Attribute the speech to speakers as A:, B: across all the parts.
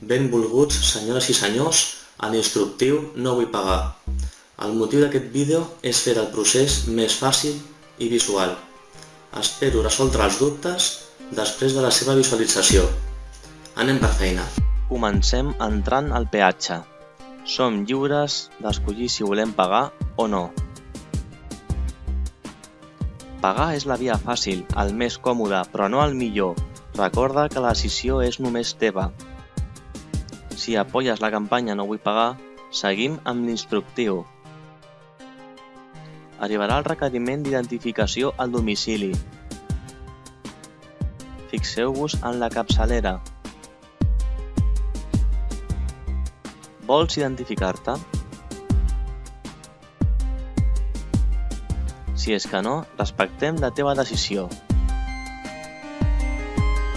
A: Benvolguts senyores i senyors a l'instructiu No vull pagar. El motiu d'aquest vídeo és fer el procés més fàcil i visual. Espero resoldre els dubtes després de la seva visualització. Anem per feina.
B: Comencem entrant al peatge. Som lliures d'escollir si volem pagar o no. Pagar és la via fàcil, el més còmode, però no el millor. Recorda que la decisió és només teva. Si apoyes la campanya No vull pagar, seguim amb l'instructiu. Arribarà el requeriment d'identificació al domicili. Fixeu-vos en la capçalera. Vols identificar-te? Si és que no, respectem la teva decisió.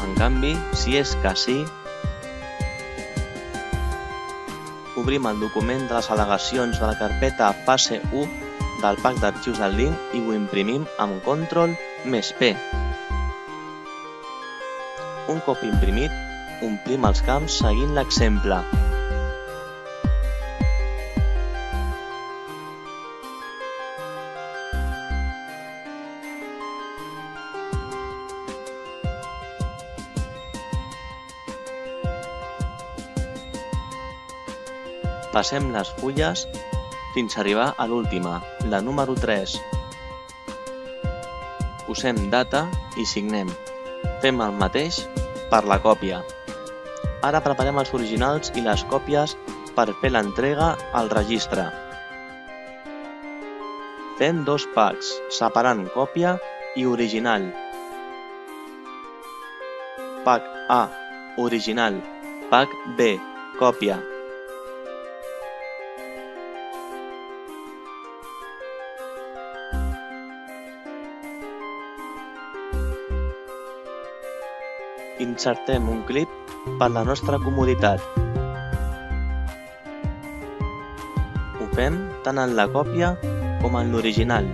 B: En canvi, si és que sí, obrim el document de les al·legacions de la carpeta fase 1 del pack d'arxius del link i ho imprimim amb control més P. Un cop imprimit, omplim els camps seguint l'exemple. Passem les fulles fins a arribar a l'última, la número 3. Posem data i signem. Fem el mateix per la còpia. Ara preparem els originals i les còpies per fer l'entrega al registre. Fem dos packs, separant còpia i original. Pack A, original. Pack B, còpia. Insertem un clip per la nostra comoditat. Ho fem tant en la còpia com en l'original.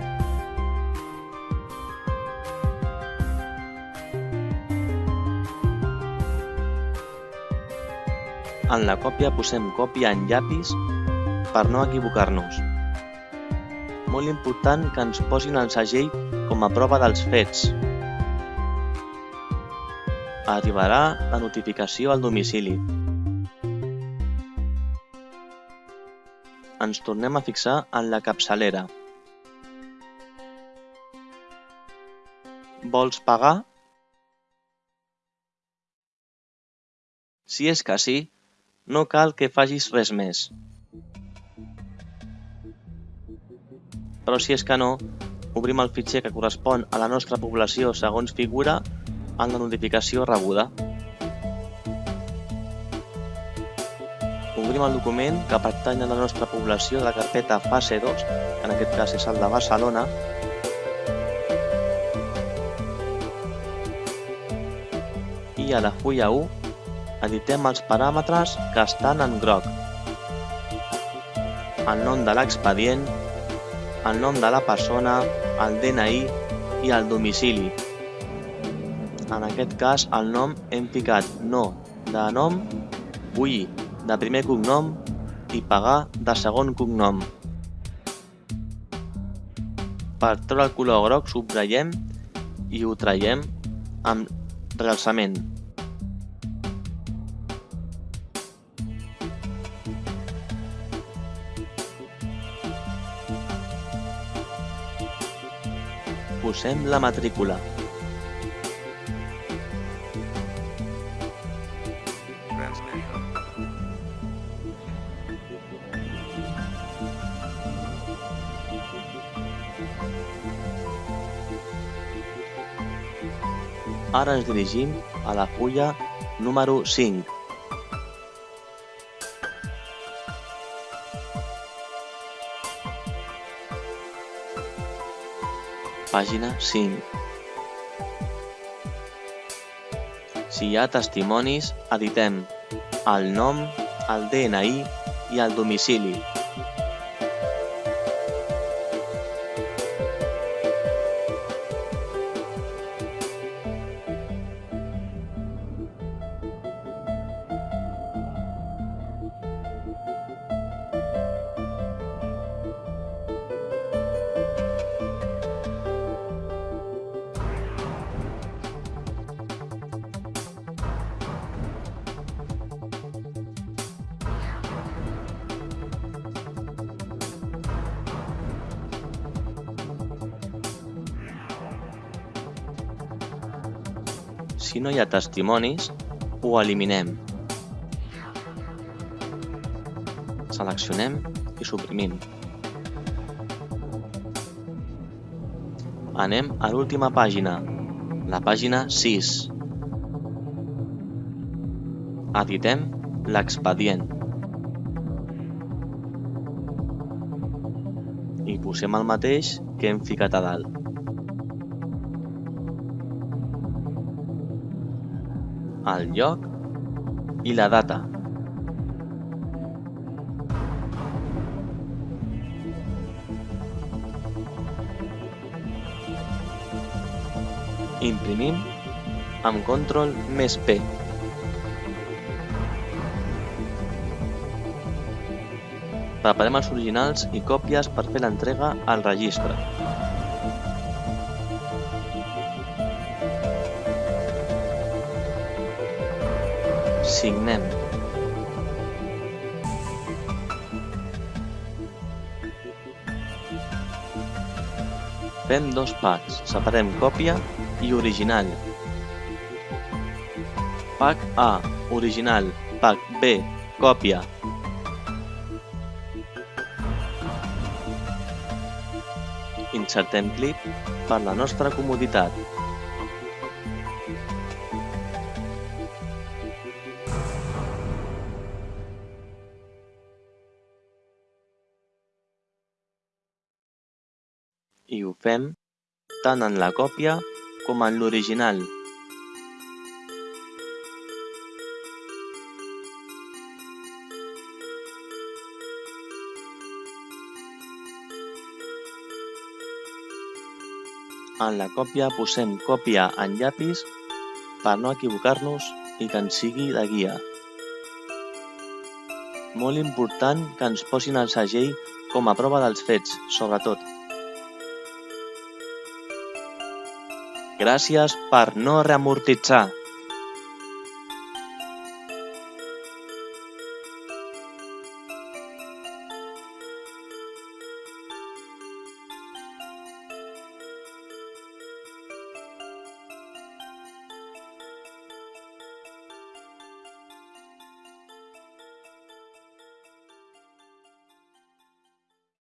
B: En la còpia posem còpia en llapis per no equivocar-nos. Molt important que ens posin el segell com a prova dels fets. Arribarà la notificació al domicili. Ens tornem a fixar en la capçalera. Vols pagar? Si és que sí, no cal que facis res més. Però si és que no, obrim el fitxer que correspon a la nostra població segons figura en la notificació rebuda. Obrim el document que pertany a la nostra població de la carpeta fase 2, que en aquest cas és el de Barcelona, i a la fulla 1 editem els paràmetres que estan en groc. El nom de l'expedient, el nom de la persona, el DNI i el domicili. En aquest cas, el nom hem ficat no de nom, vull de primer cognom i pagar de segon cognom. Per treure el color groc subratllem i ho traiem amb realçament. Posem la matrícula. Ara ens dirigim a la fulla número 5. Pàgina 5. Si hi ha testimonis, editem el nom, el DNI i el domicili. Si no hi ha testimonis, ho eliminem. Seleccionem i suprimim. Anem a l'última pàgina, la pàgina 6. Editem l'expedient. I posem el mateix que hem ficat a dalt. El lloc i la data. Imprimim amb control més P. Preparem els originals i còpies per fer l'entrega al registre. Signem. Fem dos packs, separem còpia i original. Pack A, original. Pack B, còpia. Insertem clip per la nostra comoditat. I ho fem tant en la còpia com en l'original. En la còpia posem còpia en llapis per no equivocar-nos i que ens sigui de guia. Molt important que ens posin el segell com a prova dels fets, sobretot. Gràcies per no reamortitzar.